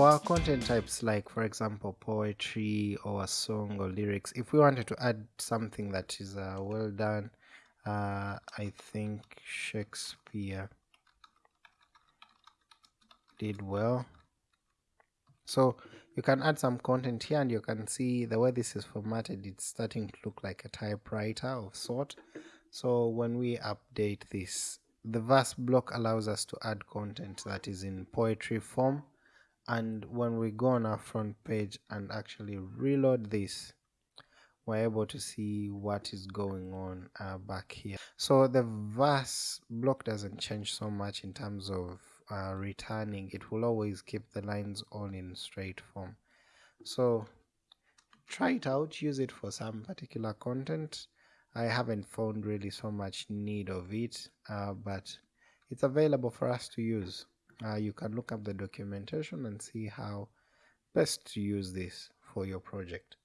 for our content types like for example poetry or a song or lyrics if we wanted to add something that is uh, well done uh, I think Shakespeare did well. So you can add some content here and you can see the way this is formatted it's starting to look like a typewriter of sort. So when we update this the verse block allows us to add content that is in poetry form and when we go on our front page and actually reload this we're able to see what is going on uh, back here. So the verse block doesn't change so much in terms of uh, returning. It will always keep the lines all in straight form. So try it out. Use it for some particular content. I haven't found really so much need of it uh, but it's available for us to use uh, you can look up the documentation and see how best to use this for your project